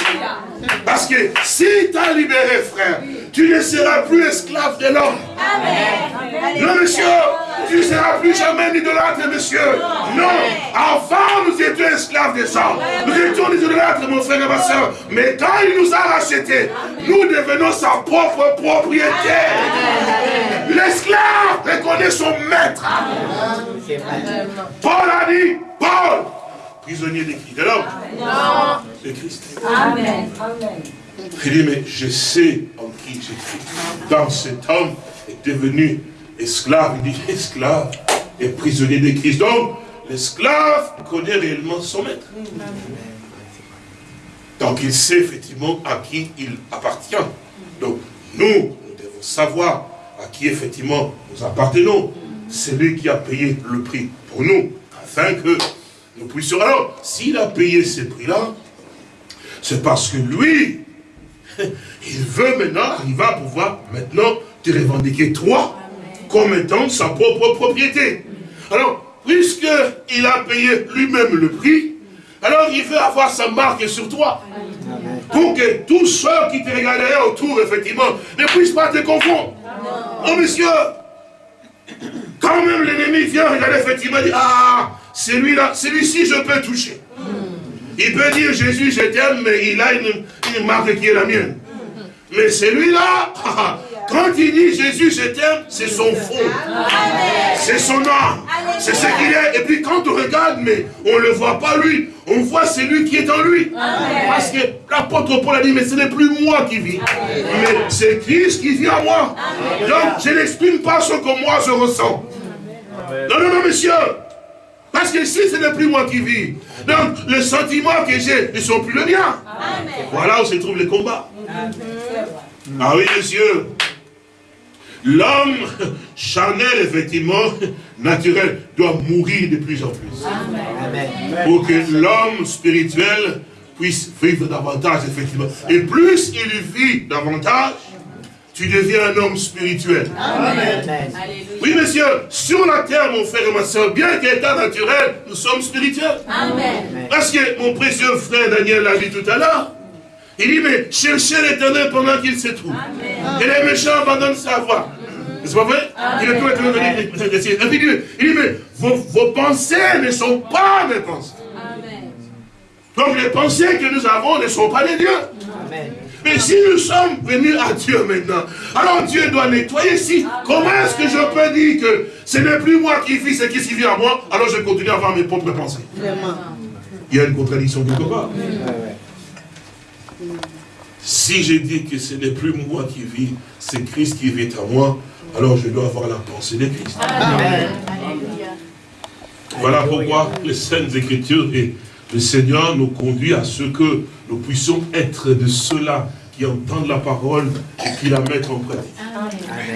Parce que si tu as libéré, frère, tu ne seras plus esclave de l'homme. Non, monsieur, tu ne seras plus jamais un idolâtre, monsieur. Non, avant, nous étions esclaves des hommes. Nous étions des idolâtres, mon frère et ma soeur. Mais quand il nous a rachetés, nous devenons sa propre propriété. L'esclave reconnaît son maître. Paul a dit, Paul, prisonnier de qui De l'homme De Christ. Amen. Amen. Il dit, mais je sais en qui j'ai cru. Dans cet homme est devenu esclave. Il dit, esclave et prisonnier de Christ. Donc, l'esclave connaît réellement son maître. Donc, il sait effectivement à qui il appartient. Donc, nous, nous devons savoir à qui effectivement nous appartenons. C'est lui qui a payé le prix pour nous, afin que nous puissions... Alors, s'il a payé ce prix-là, c'est parce que lui, <laughs> il veut maintenant, il va pouvoir maintenant te revendiquer toi comme étant sa propre propriété. Alors, puisqu'il a payé lui-même le prix, alors il veut avoir sa marque sur toi. Pour que tous ceux qui te regarderaient autour, effectivement, ne puissent pas te confondre. Oh, monsieur, quand même l'ennemi vient regarder, effectivement, il dit, ah, celui-là, celui-ci, je peux toucher. Il peut dire Jésus, je t'aime, mais il a une, une marque qui est la mienne. Mais celui-là, <laughs> quand il dit Jésus, je t'aime, c'est son fond. C'est son âme. C'est ce qu'il est. Et puis quand on regarde, mais on ne le voit pas lui. On voit celui qui est en lui. Parce que l'apôtre Paul a dit, mais ce n'est plus moi qui vis. Mais c'est Christ qui vit en moi. Donc je n'exprime pas ce que moi je ressens. Non, non, non, monsieur. Parce que si ce n'est plus moi qui vis, donc les sentiments que j'ai ne sont plus les miens. Voilà où se trouve le combat. Ah oui, monsieur. L'homme charnel, effectivement, naturel, doit mourir de plus en plus. Amen. Pour que l'homme spirituel puisse vivre davantage, effectivement. Et plus il vit davantage, tu deviens un homme spirituel. Amen. Oui, monsieur, sur la terre, mon frère et ma soeur, bien qu'état naturel, nous sommes spirituels. Amen. Parce que mon précieux frère Daniel l'a dit tout à l'heure. Il dit, mais cherchez l'éternel pendant qu'il se trouve. Et les méchants abandonnent sa voie. C'est pas vrai? Il est tout éternel. Il dit, il dit, mais vos, vos pensées ne sont pas mes pensées. Amen. Donc les pensées que nous avons ne sont pas les dieux. Mais si nous sommes venus à Dieu maintenant, alors Dieu doit nettoyer. Si, comment est-ce que je peux dire que ce n'est plus moi qui vis, c'est qui qui vit à moi, alors je continue à avoir mes propres pensées? Il y a une contradiction quelque part. Si je dis que ce n'est plus moi qui vis, c'est Christ qui vit à moi, alors je dois avoir la pensée de Christ. Voilà pourquoi les Saintes Écritures et le Seigneur nous conduit à ce que nous puissions être de ceux-là qui entendent la parole et qui la mettent en pratique.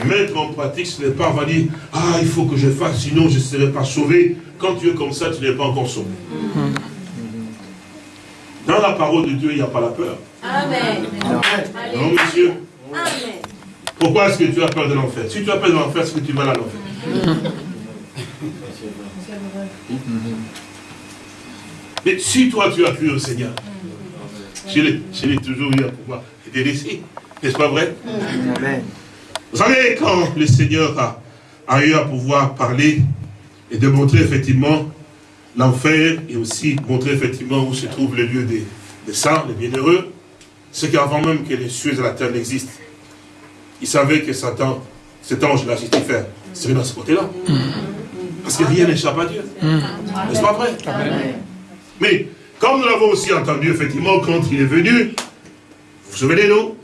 Mettre en pratique, ce n'est pas va dire, ah, il faut que je fasse, sinon je ne serai pas sauvé. Quand tu es comme ça, tu n'es pas encore sauvé. Dans la parole de Dieu, il n'y a pas la peur. Amen. Non, monsieur. Amen. Pourquoi est-ce que tu as peur de l'enfer? Si tu as peur de l'enfer, est-ce que tu vas à l'enfer? <laughs> Mais si toi tu as cru au Seigneur, je l'ai toujours eu à pouvoir ici. N'est-ce pas vrai? Amen. Vous savez, quand le Seigneur a, a, eu à pouvoir parler et de montrer effectivement l'enfer et aussi montrer effectivement où se trouve le lieu des, des saints, des bienheureux, c'est qu'avant même que les cieux et la terre n'existent, il savait que Satan, cet ange-là, Lucifer, serait dans ce côté-là. Parce que rien n'échappe à Dieu. N'est-ce pas vrai? Mais, comme nous l'avons aussi entendu, effectivement, quand il est venu, vous vous souvenez, nous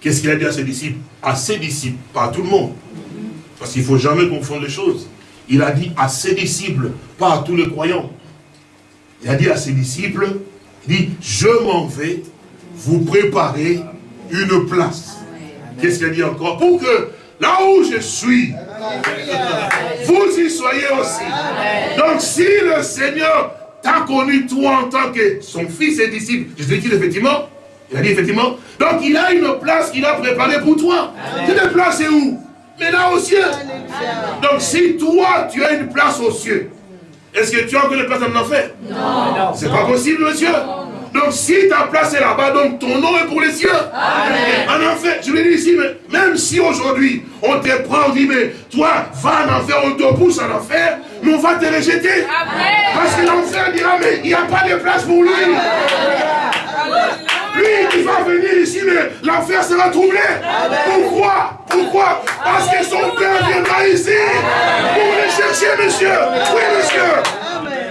Qu'est-ce qu'il a dit à ses disciples? À ses disciples, pas à tout le monde. Parce qu'il ne faut jamais confondre les choses. Il a dit à ses disciples, pas à tous les croyants. Il a dit à ses disciples, il dit, je m'en vais vous préparer une place. Qu'est-ce qu'il a dit encore? Pour que là où je suis, vous y soyez aussi. Donc si le Seigneur t'a connu toi en tant que son fils et disciple, je te dis effectivement, il a dit effectivement, donc il a une place qu'il a préparée pour toi. Cette place est où? Mais là au ciel. Donc si toi tu as une place au ciel, est-ce que tu as encore une place en enfer? Non. C'est pas possible, monsieur. Donc si ta place est là-bas, donc ton nom est pour les cieux. Amen. En enfer, je vais dire ici, mais même si aujourd'hui on te prend, on dit, mais toi, va en enfer, on te pousse en enfer, mais on va te rejeter. Parce que l'enfer dira, mais il n'y a pas de place pour lui. Lui, il va venir ici, mais l'enfer sera troublé. Pourquoi? Pourquoi? Parce que son père viendra ici pour le chercher, monsieur. Oui, monsieur.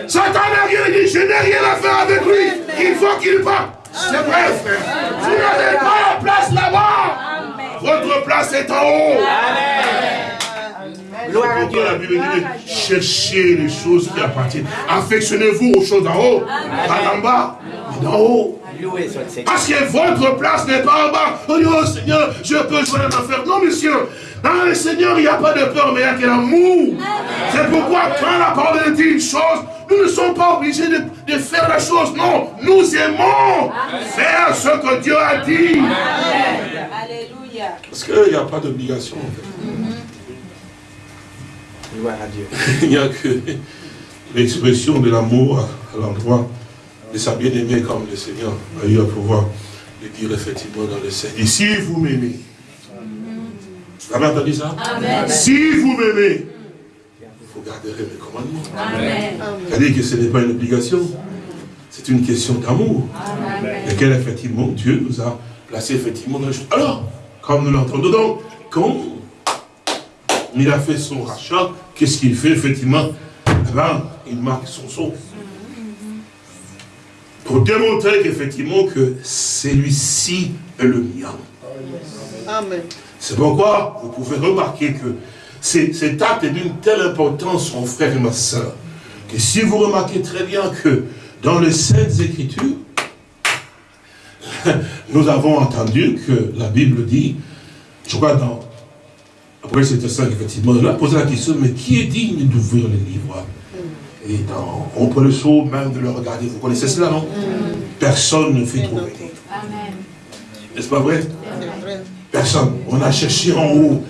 Satan n'a rien dit, je n'ai rien à faire avec lui. Il faut qu'il parte. C'est vrai, frère. Vous n'avez pas la place là-bas. Votre place est en haut. Dieu. La Bible dit cherchez les choses qui appartiennent. Affectionnez-vous aux choses d'en haut, pas d'en bas, mais d'en haut. Parce que votre place n'est pas en bas. Oh, oh Seigneur, je peux jouer en enfer. Non, monsieur. Dans le Seigneur, il n'y a pas de peur, mais il y a que l'amour. C'est pourquoi quand la parole dit une chose, nous ne sommes pas obligés de, faire la chose. Non, nous aimons faire ce que Dieu a dit. Alléluia. Parce qu'il n'y a pas d'obligation. à Dieu. <laughs> il n'y a que l'expression de l'amour à l'endroit de sa bien-aimée comme le Seigneur a eu à pouvoir le dire effectivement dans le Seigneur. Et si vous m'aimez, vous avez entendu ça? Si vous m'aimez, vous garderez mes commandements. C'est-à-dire que ce n'est pas une obligation, c'est une question d'amour. Laquelle effectivement Dieu nous a placé effectivement dans le Alors, comme nous l'entendons donc, quand il a fait son rachat, qu'est-ce qu'il fait effectivement? Eh ben, il marque son son pour démontrer qu'effectivement que celui-ci est le mien. Amen. C'est pourquoi vous pouvez remarquer que cet acte est d'une telle importance, mon frère et ma soeur, que si vous remarquez très bien que dans les Saintes Écritures, <laughs> nous avons entendu que la Bible dit, je crois dans, après c'était ça effectivement, on a posé la question, mais qui est digne d'ouvrir les livres? Et dans, on peut le saut même de le regarder. Vous connaissez cela, non? Personne ne fait trouver. N'est-ce pas vrai? Personne. On a cherché en haut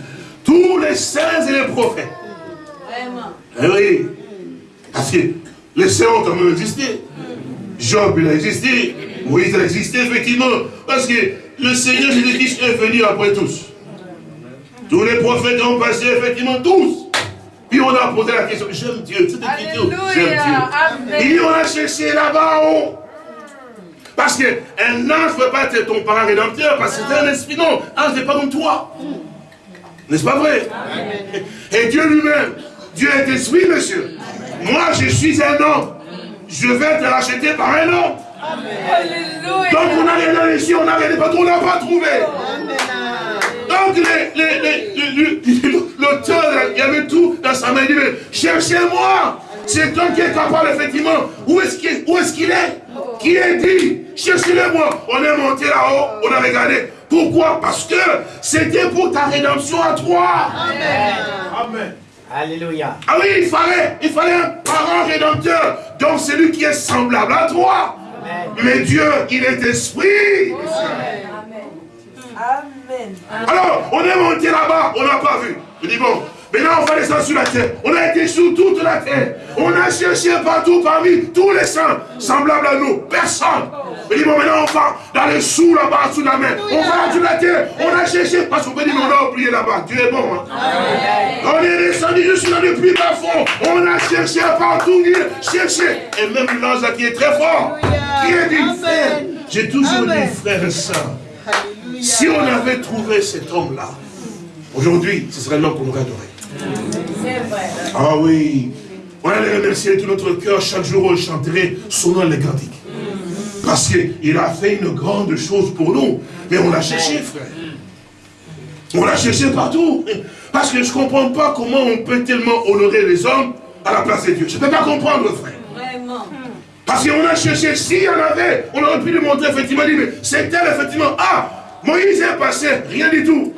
tous les saints et les prophètes. Vraiment. Eh oui. Parce que les saints ont quand même existé. Job, il a existé. Moïse a existé, effectivement. Parce que le Seigneur Jésus-Christ est venu après tous. Tous les prophètes ont passé, effectivement, tous. Puis on a posé la question, j'aime Dieu, c'est j'aime Dieu. Et on a cherché là-bas en haut. Parce qu'un ange ne peut pas être ton parent rédempteur, parce que c'est un esprit. Non, ange n'est pas comme toi. N'est-ce pas vrai? Et Dieu lui-même, Dieu est esprit, monsieur. Moi, je suis un homme. Je vais te racheter par un homme. Donc on n'a rien ici, on n'a rien, on n'a pas trouvé. Donc l'auteur, il y avait tout dans sa main. Il dit, cherchez-moi. C'est toi qui est capable, effectivement. Où est-ce qu'il est, est, Qui est dit? Cherchez-le-moi. On est monté là-haut, on a regardé. Pourquoi? Parce que c'était pour ta rédemption à toi. Amen. Amen. Alléluia. Ah oui, il fallait, il fallait un parent rédempteur. Donc celui qui est semblable à toi. Mais Dieu, il est esprit. Amen. Alors, on est monté là-bas, on n'a pas vu. Je dis bon, maintenant on va descendre sur la terre. On a été sur toute la terre. On a cherché partout parmi tous les saints semblables à nous. Personne. Je dis bon, maintenant on va dans les sous là-bas, sous la mer. On va sur la terre. On a cherché parce qu'on peut dire on a oublié là-bas. Dieu est bon. Hein? On est descendu juste dans le plus bas fond. On a cherché partout, cherché. Et même l'ange qui est très fort. Qui a dit, j'ai toujours dit, frère et soeur, si on avait trouvé cet homme-là, aujourd'hui, ce serait l'homme qu'on aurait adoré. Ah oui. On allait remercier tout notre cœur. Chaque jour, on chanterait son nom les cantiques. Parce qu'il a fait une grande chose pour nous. Mais on l'a cherché, frère. On l'a cherché partout. Parce que je ne comprends pas comment on peut tellement honorer les hommes à la place de Dieu. Je ne peux pas comprendre, frère. Vraiment. Parce qu'on a cherché, s'il y en avait, on aurait pu lui montrer effectivement, mais c'est elle effectivement, ah, Moïse est passé, rien du tout.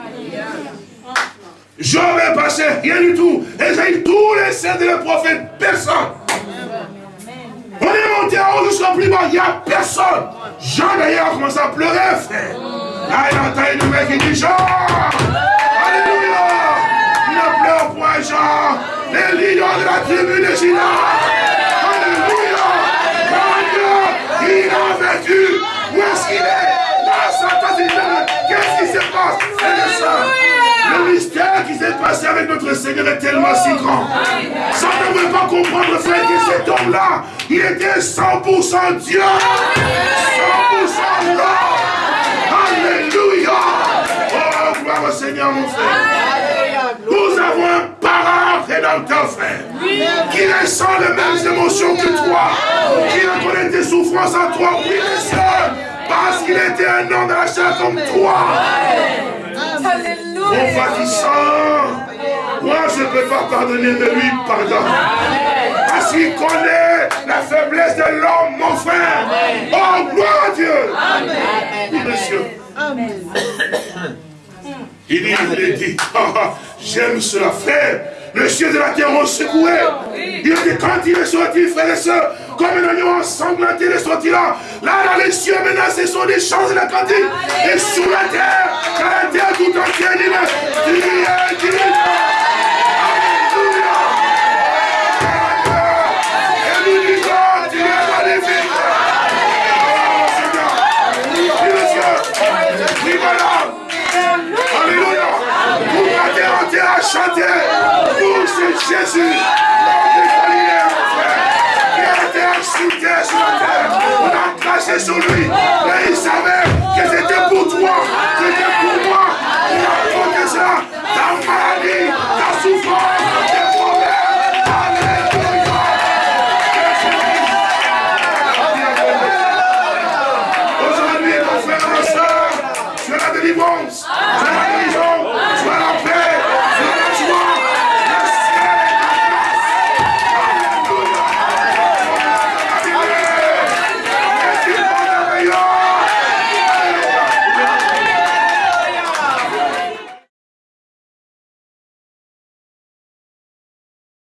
Job est passé, rien du tout. Et tous les saints et les prophètes, personne. On est monté en haut jusqu'au plus bas, il n'y a personne. Jean d'ailleurs a commencé à pleurer, frère. Là, il a entendu le mec qui dit Jean, Alléluia, ne pleure point Jean, les lions de la tribu de Gina. Alléluia, il a vécu. Où est-ce qu'il est? Qu'est-ce qui se passe? Le mystère qui s'est passé avec notre Seigneur est tellement si grand. Ça ne veut pas comprendre, frère, que cet homme-là, il était 100% Dieu. 100% l'homme. Alléluia. Oh, gloire au Seigneur, mon frère. Nous avons un parent rédempteur, frère, qui ressent les mêmes émotions que toi, qui reconnaît tes souffrances à toi, oui, les. Parce qu'il était un homme de la chair comme toi. Compatissant. Moi, je ne peux pas pardonner, mais lui, pardon. Parce qu'il connaît la faiblesse de l'homme, mon frère. Oh, gloire à Dieu. Amen. monsieur. Amen. Il dit, il dit, <laughs> j'aime cela, frère le ciel de la terre ont secoué. Il a dit quand il est sorti, frères et sœurs, comme un oignon ensanglanté, il est sorti là. Là, dans les cieux, maintenant, ce sont des chants de la cantique. Et sous la terre, la terre tout entière, il est tu es, tu Alléluia. Pour la terre entière à chanter c'est Jésus, l'homme de Galilée, mon frère, qui a été incité sur la terre. On a tracé sur lui, mais il